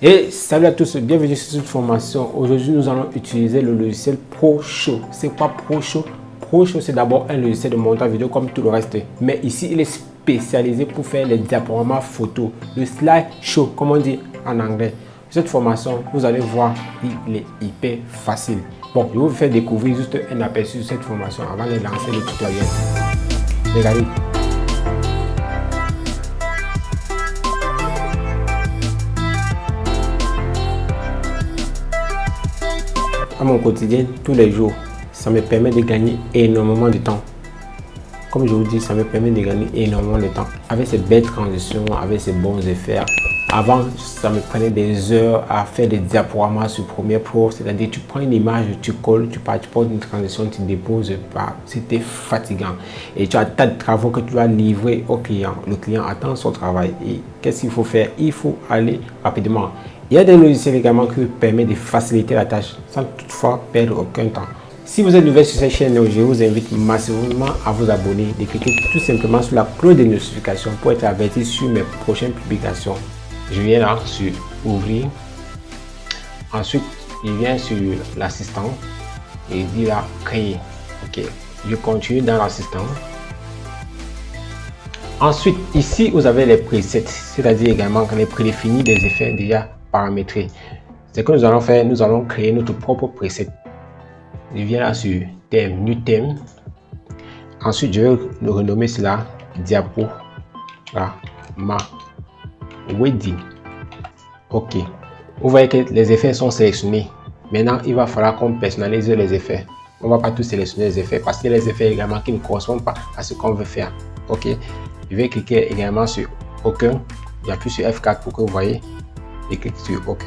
Et salut à tous, bienvenue sur cette formation. Aujourd'hui, nous allons utiliser le logiciel ProShow. C'est quoi ProShow ProShow, c'est d'abord un logiciel de montage vidéo comme tout le reste. Mais ici, il est spécialisé pour faire les diaporamas photos, le slideshow, comme on dit en anglais. Cette formation, vous allez voir, il est hyper facile. Bon, je vais vous faire découvrir juste un aperçu de cette formation avant de lancer le tutoriel. Regardez. À mon quotidien tous les jours. Ça me permet de gagner énormément de temps. Comme je vous dis, ça me permet de gagner énormément de temps. Avec ces belles transitions, avec ces bons effets. Avant, ça me prenait des heures à faire des diaporamas sur Premiere Pro. C'est-à-dire, tu prends une image, tu colles, tu portes une transition, tu déposes. C'était fatigant. Et tu as tas de travaux que tu dois livrer au client. Le client attend son travail. Et qu'est-ce qu'il faut faire? Il faut aller rapidement. Il y a des logiciels également qui permettent de faciliter la tâche sans toutefois perdre aucun temps. Si vous êtes nouveau sur cette chaîne, je vous invite massivement à vous abonner, de cliquer tout simplement sur la cloche de notification pour être averti sur mes prochaines publications. Je viens là sur ouvrir. Ensuite, je viens sur l'assistant et dit là créer. Ok, je continue dans l'assistant. Ensuite, ici, vous avez les presets, c'est-à-dire également les prédéfinis des effets déjà paramétrer. Ce que nous allons faire, nous allons créer notre propre preset. Je viens là sur thème, new thème. Ensuite, je vais le renommer cela diapo. Ma wedding. Ok. Vous voyez que les effets sont sélectionnés. Maintenant, il va falloir qu'on personnalise les effets. On va pas tous sélectionner les effets parce a les effets également qui ne correspondent pas à ce qu'on veut faire. Ok. Je vais cliquer également sur aucun. J'appuie sur F4 pour que vous voyez et clique sur OK.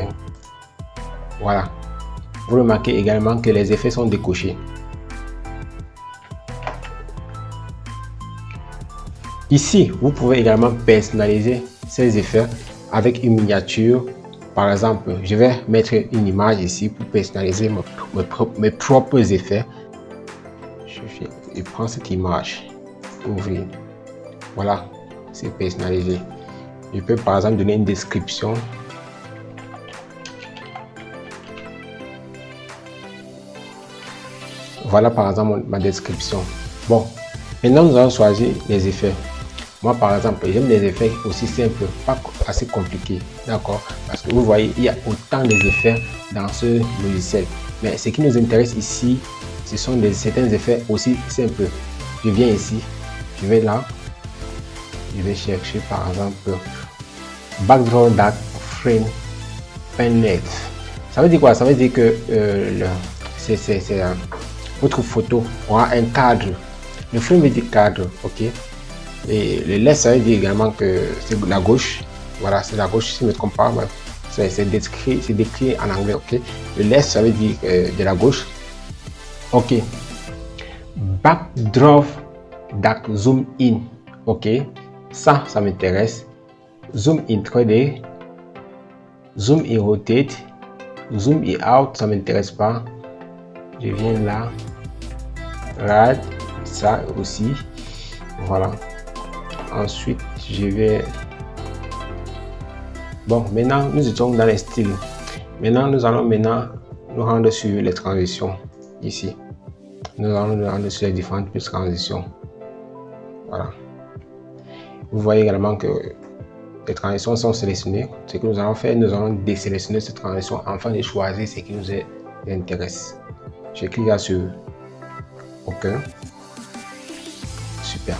Voilà. Vous remarquez également que les effets sont décochés. Ici, vous pouvez également personnaliser ces effets avec une miniature. Par exemple, je vais mettre une image ici pour personnaliser mes, propres effets. Je, prends cette image, ouvrir. Voilà, c'est personnalisé. Je peux par exemple donner une description Voilà par exemple ma description. Bon, maintenant nous allons choisir les effets. Moi par exemple, j'aime les effets aussi simples, pas assez compliqués. D'accord? Parce que vous voyez, il y a autant d'effets dans ce logiciel. Mais ce qui nous intéresse ici, ce sont certains effets aussi simples. Je viens ici, je vais là, je vais chercher par exemple background dark frame net. Ça veut dire quoi? Ça veut dire que euh, c'est votre photo aura un cadre. Le frame du cadre, ok? Et le left, ça veut dire également que c'est la gauche. Voilà, c'est la gauche, si je ne me trompe pas. C'est décrit, décrit en anglais, ok? Le left, ça veut dire euh, de la gauche. Ok. Backdrop dark zoom in. Ok? Ça, ça m'intéresse. Zoom in 3D. Zoom in rotate. Zoom in out, ça m'intéresse pas. Je viens là rad ça aussi. Voilà. Ensuite je vais. Bon maintenant nous étions dans les styles. Maintenant nous allons maintenant nous rendre sur les transitions ici. Nous allons nous rendre sur les différentes transitions voilà. Vous voyez également que les transitions sont sélectionnées. Ce que nous allons faire nous allons désélectionner cette transition afin de choisir ce qui nous intéresse. Je clique là sur OK. Super.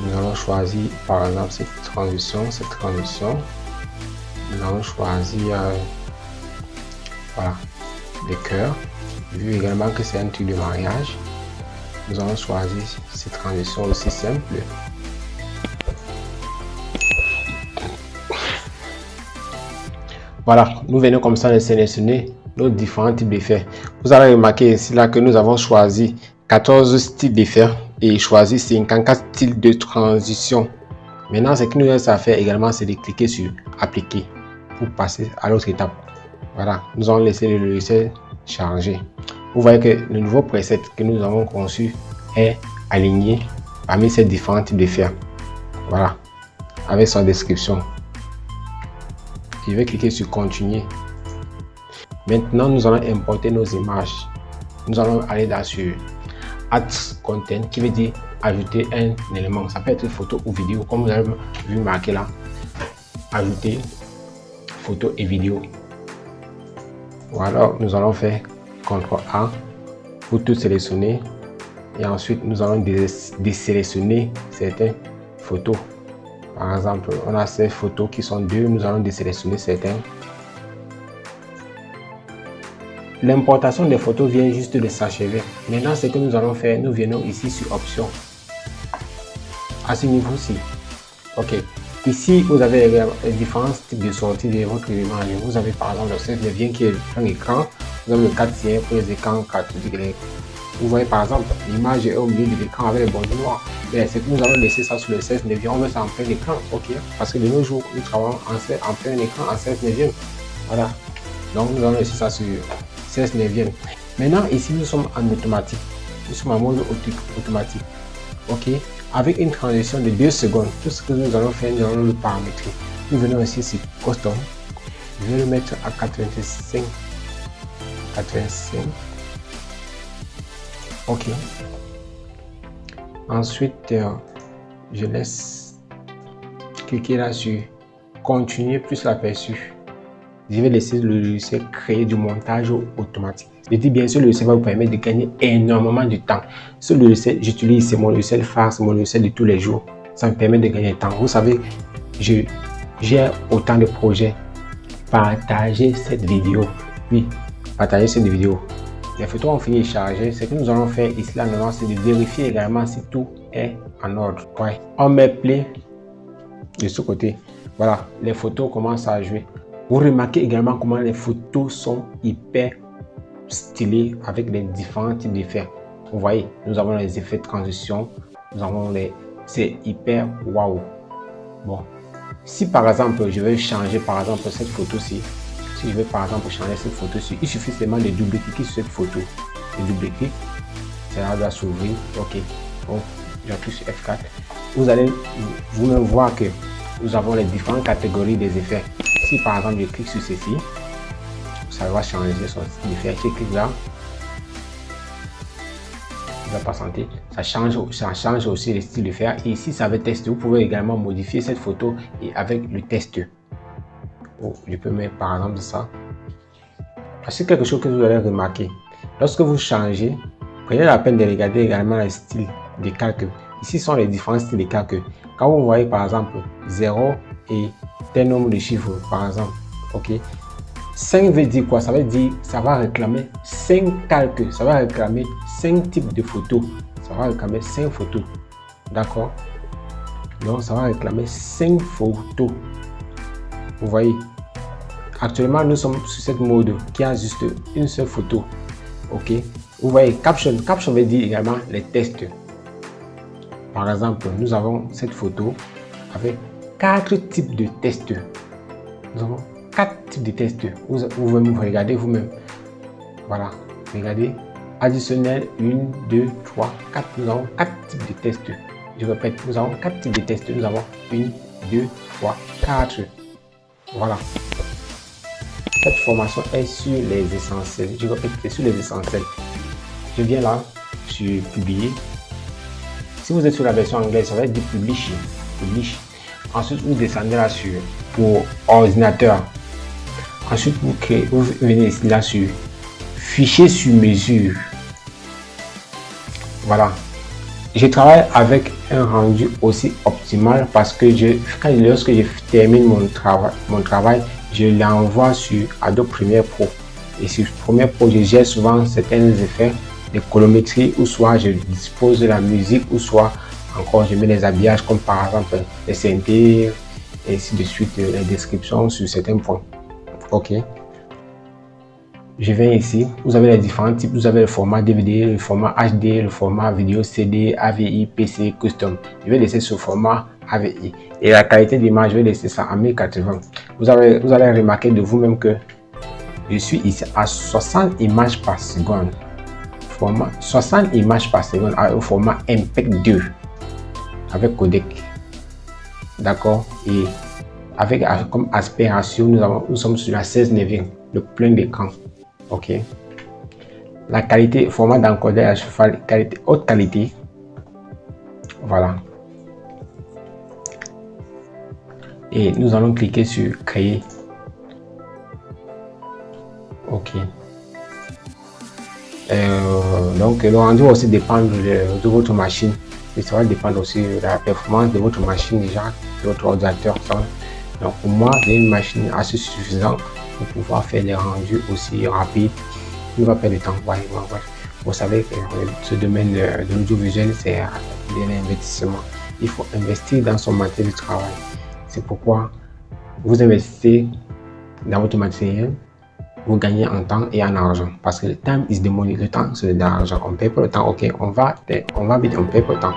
Nous allons choisir par exemple cette transition, cette transition. Nous allons choisir euh, voilà, les cœurs. Vu également que c'est un truc de mariage, nous allons choisir cette transition aussi simple. Voilà, nous venons comme ça de sélectionner nos différents types d'effets. Vous allez remarquer ici là que nous avons choisi 14 styles d'effets et choisi 54 styles de transition. Maintenant, ce qui nous reste à faire également, c'est de cliquer sur appliquer pour passer à l'autre étape. Voilà, nous allons laisser le logiciel charger. Vous voyez que le nouveau preset que nous avons conçu est aligné parmi ces différents types d'effets. Voilà, avec sa description. Je vais cliquer sur continuer. Maintenant, nous allons importer nos images. Nous allons aller dans sur Add Content qui veut dire ajouter un élément. Ça peut être photo ou vidéo, comme vous avez vu marqué là. Ajouter photo et vidéo. Voilà, nous allons faire CTRL A pour tout sélectionner. Et ensuite, nous allons désélectionner certaines photos. Par exemple, on a ces photos qui sont deux, nous allons désélectionner certaines. L'importation des photos vient juste de s'achever. Maintenant, ce que nous allons faire, nous venons ici sur Options. À ce niveau-ci. OK. Ici, vous avez les différents types de sorties de votre image. Vous avez par exemple le 16 neuvième qui est un écran. Vous avez le 4 pour les écrans 4 degrés. Vous voyez par exemple, l'image est au milieu de l'écran avec les bords noirs. Mais c'est que nous allons laisser ça sur le 16 neuvième. On met ça en plein écran. OK. Parce que de nos jours, nous travaillons en, plein écran en 16 neuvième. Voilà. Donc, nous allons laisser ça sur 16 neuvième. Maintenant, ici, nous sommes en automatique. Nous sommes en mode automatique. OK? Avec une transition de 2 secondes. Tout ce que nous allons faire, nous allons le paramétrer. Nous venons ici sur Custom. Je vais le mettre à 85. 85. OK. Ensuite, euh, je laisse cliquer là sur Continuer plus l'aperçu. Je vais laisser le logiciel créer du montage automatique. Je dis bien le logiciel va vous permettre de gagner énormément de temps. Ce logiciel, j'utilise, c'est mon logiciel phare, mon logiciel de tous les jours. Ça me permet de gagner du temps. Vous savez, j'ai autant de projets. Partagez cette vidéo. Oui, partagez cette vidéo. Les photos ont fini de charger. Ce que nous allons faire ici, là, c'est de vérifier également si tout est en ordre. Ouais. On met play de ce côté. Voilà, les photos commencent à jouer. Vous remarquez également comment les photos sont hyper stylé avec les différents types d'effets. Vous voyez, nous avons les effets de transition, nous avons les... C'est hyper waouh. Bon, si par exemple, je veux changer par exemple cette photo-ci, si je veux par exemple changer cette photo-ci, il suffit seulement de double-cliquer sur cette photo. De double-clic, ça va s'ouvrir. Ok, bon, j'appuie sur F4. Vous allez vous-même voir que nous avons les différentes catégories des effets. Si par exemple je clique sur ceci, ça va changer son faire. Je clique là. Va. Ça change, ça change aussi le style de faire. Et ici, ça veut tester. Vous pouvez également modifier cette photo et avec le test. Oh, je peux mettre par exemple ça. C'est quelque chose que vous allez remarquer. Lorsque vous changez, prenez la peine de regarder également le style de calcul. Ici sont les différents styles de calcul. Quand vous voyez par exemple 0 et tel nombre de chiffres, par exemple, ok, 5 veut dire quoi? Ça veut dire ça va réclamer 5 calques, ça va réclamer 5 types de photos. Ça va réclamer 5 photos. D'accord? Donc ça va réclamer 5 photos. Vous voyez? Actuellement, nous sommes sur cette mode qui a juste une seule photo. Ok? Vous voyez, caption. Caption veut dire également les tests. Par exemple, nous avons cette photo avec 4 types de tests. Nous avons quatre types de tests. Vous, vous, vous regardez vous-même. Voilà. Regardez. Additionnel 1, 2, 3, 4. Nous avons quatre types de tests. Je répète, nous avons quatre types de tests. Nous avons 1, 2, 3, 4. Voilà. Cette formation est sur les essentiels. Je répète, c'est sur les essentiels. Je viens là sur publier. Si vous êtes sur la version anglaise, ça va être du publish. Publish. Ensuite, vous descendez là sur pour ordinateur. Ensuite, vous, créez, vous venez ici là sur fichier sur mesure. Voilà. Je travaille avec un rendu aussi optimal parce que quand, lorsque je termine mon travail, mon travail je l'envoie sur Adobe Premiere Pro. Et sur Premiere Pro, je gère souvent certains effets de colométrie ou soit je dispose de la musique ou soit encore je mets les habillages comme par exemple les synthés et ainsi de suite les descriptions sur certains points. OK. Je viens ici, vous avez les différents types, vous avez le format DVD, le format HD, le format vidéo CD, AVI, PC, Custom. Je vais laisser ce format AVI. Et la qualité d'image, je vais laisser ça en 1080. Vous, avez, vous allez remarquer de vous-même que je suis ici à 60 images par seconde. Format 60 images par seconde au format MPEG 2 avec codec. D'accord? Et avec comme aspect ratio, nous, avons, sommes sur la 16 neuvième, le plein d'écran. OK? La qualité, format d'encodage qualité, haute qualité. Voilà. Et nous allons cliquer sur créer. OK. Euh, donc le rendu aussi dépendre de, votre machine ça va dépendre aussi de la performance de votre machine déjà, de votre ordinateur. Donc pour moi, j'ai une machine assez suffisante pour pouvoir faire des rendus aussi rapides. Il ne va perdre de temps. Vous savez que ce domaine de, l'audiovisuel, c'est un investissement. Il faut investir dans son matériel de travail. C'est pourquoi vous investissez dans votre matériel, vous gagnez en temps et en argent. Parce que le temps is the money. Le temps, c'est de l'argent. On paye pour le temps. Ok, on va, on va vite, on paye pour le temps.